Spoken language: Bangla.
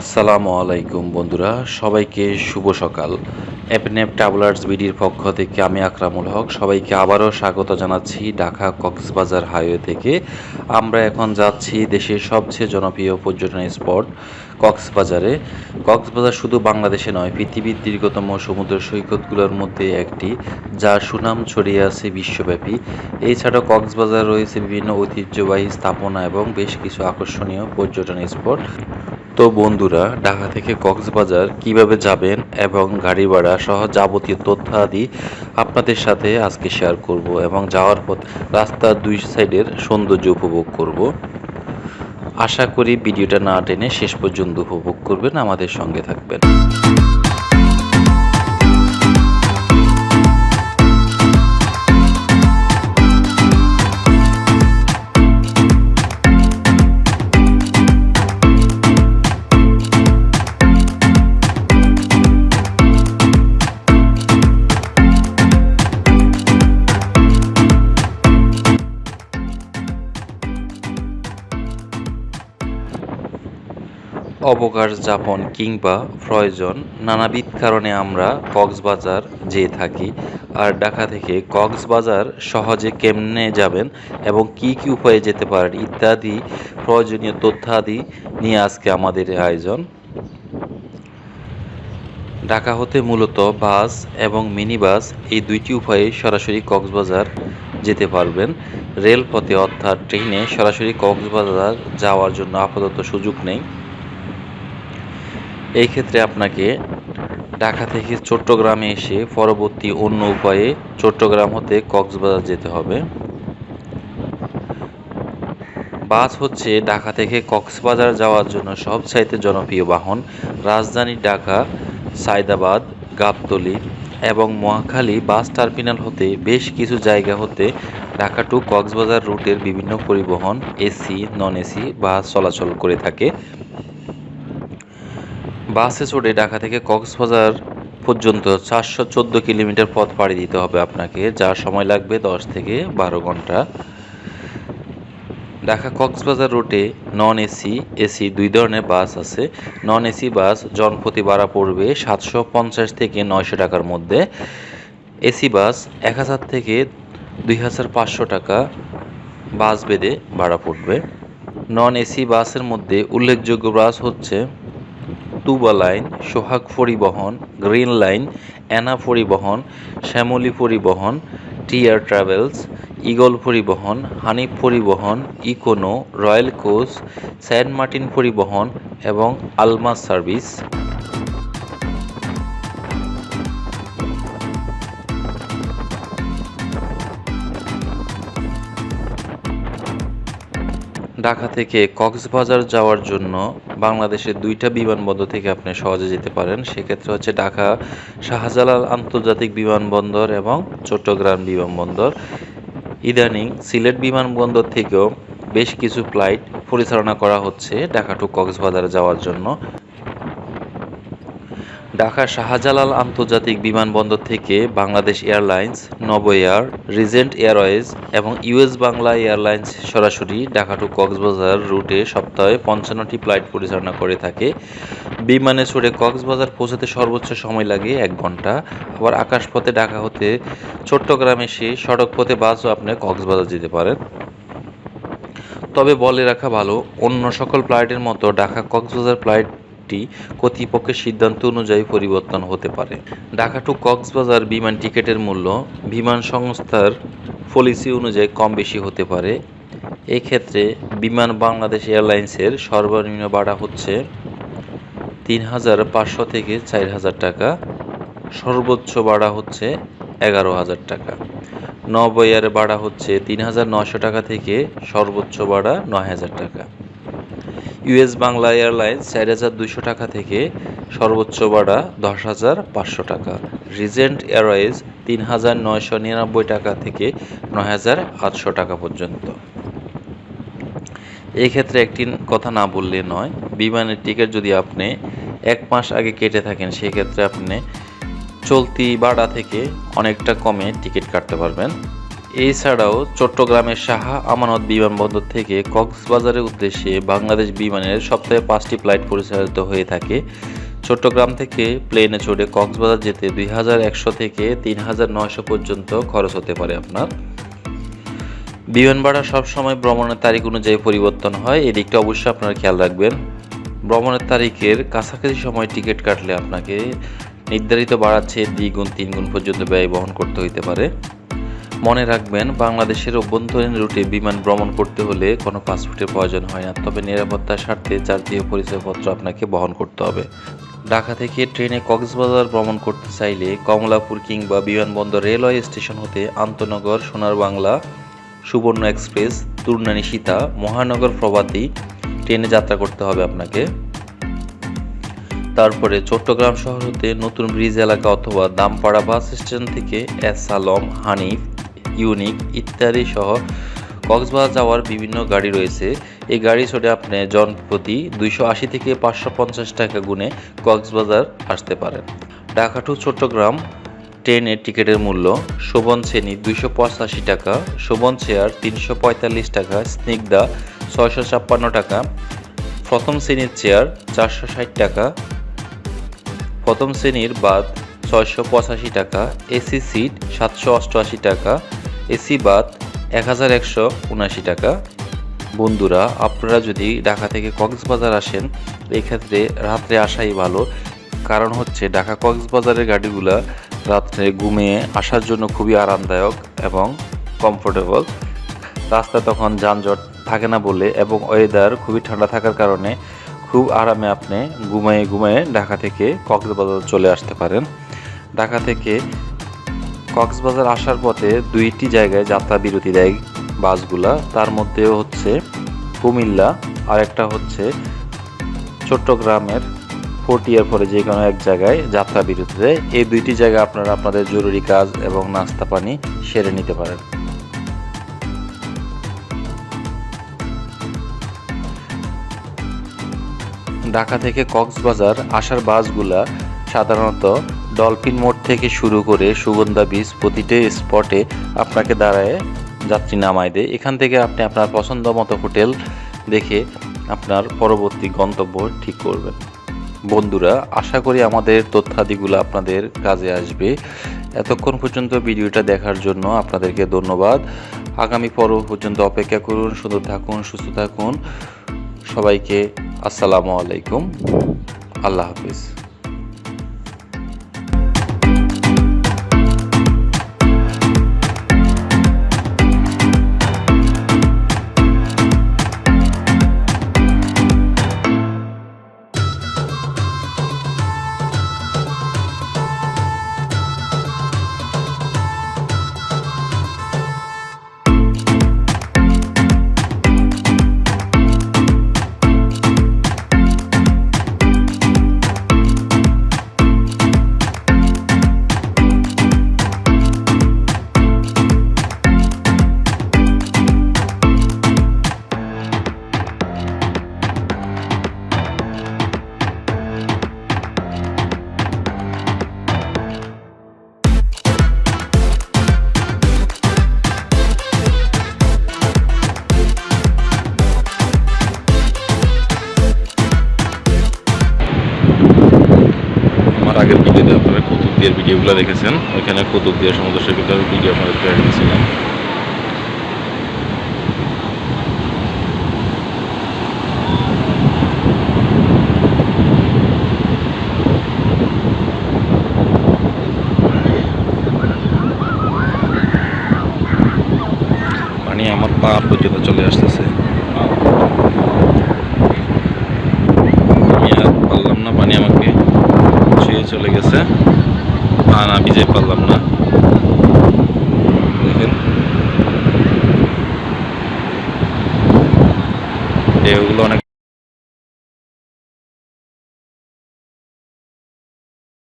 আসসালামু আলাইকুম বন্ধুরা, সবাইকে শুভ সকাল। অ্যাপনেপ ট্রাভেলার্স বিডির পক্ষ থেকে আমি আকরামুল হক, সবাইকে আবারও স্বাগত জানাচ্ছি ঢাকা কক্সবাজার হাইওয়ে থেকে। আমরা এখন যাচ্ছি দেশের সবচেয়ে জনপ্রিয় পর্যটন স্পট কক্সবাজারে। কক্সবাজার শুধু বাংলাদেশে নয়, পৃথিবীর দীর্ঘতম সমুদ্র সৈকতগুলোর মধ্যে একটি, যার সুনাম ছড়িয়ে আছে বিশ্বব্যাপী। এছাড়াও কক্সবাজার রয়েছে বিভিন্ন ঐতিহ্যবাহী স্থাপনা এবং বেশ কিছু আকর্ষণীয় পর্যটন স্পট। তো বন্ধুরা, ঢাকা থেকে কক্সবাজার কীভাবে যাবেন এবং গাড়ি ভাড়া সহ যাবতীয় তথ্যাদি আপনাদের সাথে আজকে শেয়ার করব এবং যাওয়ার পথ রাস্তার দুই সাইডের সৌন্দর্য উপভোগ করব। আশা করি ভিডিওটা না টেনে শেষ পর্যন্ত উপভোগ করবেন, আমাদের সঙ্গে থাকবেন। অবকাশ যাপন কিংবা প্রয়োজন নানাবিধ কারণে আমরা কক্সবাজার যেয়ে থাকি। আর ঢাকা থেকে কক্সবাজার সহজে কেমনে যাবেন এবং কি কি উপায়ে যেতে পারেন ইত্যাদি প্রয়োজনীয় তথ্যাদি নিয়ে আজকে আমাদের আয়োজন। ঢাকা হতে মূলত বাস এবং মিনি বাস এই দুইটি উপায়ে সরাসরি কক্সবাজার যেতে পারবেন। রেলপথে অর্থাৎ ট্রেনে সরাসরি কক্সবাজার যাওয়ার জন্য আপাতত সুযোগ নেই। এই ক্ষেত্রে আপনাকে ঢাকা থেকে চট্টগ্রামে এসে পরবর্তী অন্য উপায়ে চট্টগ্রাম হতে কক্সবাজার যেতে হবে। বাস হচ্ছে ঢাকা থেকে কক্সবাজার যাওয়ার জন্য সবচাইতে জনপ্রিয় বাহন রাজধানী ঢাকা, সায়দাবাদ, গাবতলী এবং মহাখালী বাস টার্মিনাল হতে বেশ কিছু জায়গা হতে ঢাকা টু কক্সবাজার রুটের বিভিন্ন পরিবহন এসি, নন এসি বাস চলাচল করে থাকে। বাসে চড়ে ঢাকা থেকে কক্সবাজার পর্যন্ত চারশো চোদ্দ কিলোমিটার পথ পাড়ি দিতে হবে আপনাকে যার সময় লাগবে দশ থেকে বারো ঘণ্টা। ঢাকা কক্সবাজার রুটে নন এসি এসি দুই ধরনের বাস আছে। নন এসি বাস জনপ্রতি ভাড়া পড়বে সাতশো পঞ্চাশ থেকে নয়শো টাকার মধ্যে। এসি বাস এক হাজার থেকে দুই হাজার পাঁচশো টাকা বাস বেঁধে ভাড়া পড়বে। নন এসি বাসের মধ্যে উল্লেখযোগ্য বাস হচ্ছে তুবা লাইন, সোহাগ পরিবহন, গ্রিন লাইন, অ্যানা পরিবহন, শ্যামলী পরিবহন, টিয়ার ট্রাভেলস, ইগল পরিবহন, হানিফ পরিবহন, Econo, Royal Coach, Saint Martin পরিবহন এবং আলমা সার্ভিস। ঢাকা থেকে কক্সবাজার যাওয়ার জন্য বাংলাদেশের দুইটা বিমানবন্দর থেকে আপনি সহজে যেতে পারেন। সেক্ষেত্রে হচ্ছে ঢাকা, শাহজালাল আন্তর্জাতিক বিমানবন্দর এবং চট্টগ্রাম বিমানবন্দর। ইদানিং সিলেট বিমানবন্দর থেকেও বেশ কিছু ফ্লাইট পরিচালনা করা হচ্ছে ঢাকা টু কক্সবাজার যাওয়ার জন্য। ঢাকা শাহজালাল আন্তর্জাতিক বিমানবন্দর থেকে Bangladesh Airlines, Novo Air, Regent Airways এবং ইউএস বাংলা এয়ারলাইন্স সরাসরি ঢাকা টু কক্সবাজার রুটে সপ্তাহে পঞ্চান্নটি ফ্লাইট পরিচালনা করে থাকে। বিমানে চড়ে কক্সবাজার পৌঁছাতে সর্বোচ্চ সময় লাগে এক ঘণ্টা। আবার আকাশপথে ঢাকা হতে চট্টগ্রাম এসে সড়ক পথে বাসও আপনি কক্সবাজার যেতে পারেন। তবে বলে রাখা ভালো, অন্য সকল ফ্লাইটের মতো ঢাকা কক্সবাজার ফ্লাইট কর্তৃপক্ষের সিদ্ধান্ত অনুযায়ী পরিবর্তন হতে পারে। ঢাকা টু কক্সবাজার বিমান টিকিটের মূল্য বিমান সংস্থার পলিসি অনুযায়ী কম বেশি হতে পারে। এক্ষেত্রে বিমান বাংলাদেশ এয়ারলাইন্সের সর্বনিম্ন ভাড়া হচ্ছে তিন হাজার পাঁচশো থেকে চার হাজার টাকা। সর্বোচ্চ ভাড়া হচ্ছে এগারো হাজার টাকা। নব ভাড়া হচ্ছে তিন হাজার নশো টাকা থেকে সর্বোচ্চ ভাড়া নয় হাজার টাকা। ইউএস বাংলা এয়ারলাইন্স চার হাজার দুশো টাকা থেকে সর্বোচ্চ ভাড়া দশ হাজার পাঁচশো টাকা। রিজেন্ট এয়ারওয়েজ তিন হাজার নয়শো নিরানব্বই টাকা থেকে নয় হাজার আটশো টাকা পর্যন্ত। এই ক্ষেত্রে একটি কথা না বললে নয়, বিমানের টিকিট যদি আপনি এক মাস আগে কেটে থাকেন, সেক্ষেত্রে আপনি চলতি ভাড়া থেকে অনেকটা কমে টিকিট কাটতে পারবেন। এছাড়াও চট্টগ্রামের সাহা আমানত বিমানবন্দর থেকে কক্সবাজারের উদ্দেশ্যে বাংলাদেশ বিমানের সপ্তাহে পাঁচটি ফ্লাইট পরিচালিত হয়ে থাকে। চট্টগ্রাম থেকে প্লেনে চড়ে কক্সবাজার যেতে দুই হাজার একশো থেকে তিন হাজার নয়শো পর্যন্ত খরচ হতে পারে আপনার। বিমান ভাড়া সবসময় ভ্রমণের তারিখ অনুযায়ী পরিবর্তন হয় এই দিকটা অবশ্যই আপনারা খেয়াল রাখবেন। ভ্রমণের তারিখের কাছাকাছি সময় টিকিট কাটলে আপনাকে নির্ধারিত চেয়ে দ্বিগুণ, তিনগুণ পর্যন্ত ব্যয় বহন করতে হইতে পারে। মনে রাখবেন, বাংলাদেশের অভ্যন্তরীণ রুটে বিমান ভ্রমণ করতে হলে কোনো পাসপোর্টের প্রয়োজন হয় না, তবে নিরাপত্তার স্বার্থে জাতীয় পরিচয়পত্র আপনাকে বহন করতে হবে। ঢাকা থেকে ট্রেনে কক্সবাজার ভ্রমণ করতে চাইলে কমলাপুর কিংবা বিমানবন্দর রেলওয়ে স্টেশন হতে আন্তনগর, সোনার বাংলা, সুবর্ণ এক্সপ্রেস, তুর্নানী সীতা, মহানগর প্রভাতী ট্রেনে যাত্রা করতে হবে আপনাকে। তারপরে চট্টগ্রাম শহর হতে নতুন ব্রিজ এলাকা অথবা দামপাড়া বাস স্টেশন থেকে এস আলম, হানিফ ইউনিক ইত্যাদি সহ কক্সবাজার যাওয়ার বিভিন্ন গাড়ি রয়েছে। এই গাড়ি চড়ে আপনি জনপ্রতি দুইশো আশি থেকে পাঁচশো পঞ্চাশ টাকা গুণে কক্সবাজার আসতে পারেন। ঢাকা টু চট্টগ্রাম ট্রেনের টিকিটের মূল্য শোভন শ্রেণি দুইশো পঁচাশি টাকা, শোভন চেয়ার তিনশো পঁয়তাল্লিশ টাকা, স্নিগ্ধা ছয়শো ছাপ্পান্ন টাকা, প্রথম শ্রেণির চেয়ার চারশো ষাট টাকা, প্রথম শ্রেণির বাদ ছয়শো পঁচাশি টাকা, এসি সিট সাতশো অষ্টআশি টাকা এসি বাদ এক হাজার একশো উনআশি টাকা। বন্ধুরা, আপনারা যদি ঢাকা থেকে কক্সবাজার আসেন এই ক্ষেত্রে রাত্রে আসাই ভালো। কারণ হচ্ছে ঢাকা কক্সবাজারের গাড়িগুলা রাত্রে ঘুমিয়ে আসার জন্য খুবই আরামদায়ক এবং কমফোর্টেবল রাস্তায় তখন যানজট থাকে না বলে এবং ওয়েদার খুবই ঠান্ডা থাকার কারণে খুব আরামে আপনি ঘুমায়ে ঘুমায়ে ঢাকা থেকে কক্সবাজার চলে আসতে পারেন। ঢাকা থেকে কক্সবাজার আসার পথে দুইটি জায়গায় যাত্রা বিরতি দেয় বাসগুলা। তার মধ্যে হচ্ছে কুমিল্লা, আর একটা হচ্ছে চট্টগ্রামের ফোর্টিয়ার পরে যে কোনো এক জায়গায় যাত্রা বিরতি দেয়। এই দুইটি জায়গায় আপনারা আপনাদের জরুরি কাজ এবং নাস্তা পানি সেরে নিতে পারেন। ঢাকা থেকে কক্সবাজার আসার বাসগুলা সাধারণত ডলফিন মোড় থেকে শুরু করে সুগন্ধা বীজ প্রতিটি স্পটে আপনাকে দাঁড়ায় যাত্রী নামায় দেয়। এখান থেকে আপনি আপনার পছন্দ মতো হোটেল দেখে আপনার পরবর্তী গন্তব্য ঠিক করবেন। বন্ধুরা, আশা করি আমাদের তথ্যাদিগুলো আপনাদের কাজে আসবে। এতক্ষণ পর্যন্ত ভিডিওটা দেখার জন্য আপনাদেরকে ধন্যবাদ। আগামী পর্ব পর্যন্ত অপেক্ষা করুন, সুন্দর থাকুন, সুস্থ থাকুন। সবাইকে আসসালামু আলাইকুম। আল্লাহ হাফিজ। ভিডিওগুলো দেখেছেন, ওইখানে কৌতুক দিয়ার সমুদ্র সৈকতের ভিডিও আপনাদেরকে রেখেছিলাম পানি আমার পা পর্যন্ত চলে আসতেছে। আমি আর পারলাম না, পানি আমাকে ছুঁয়ে চলে গেছে। পা না ভিজে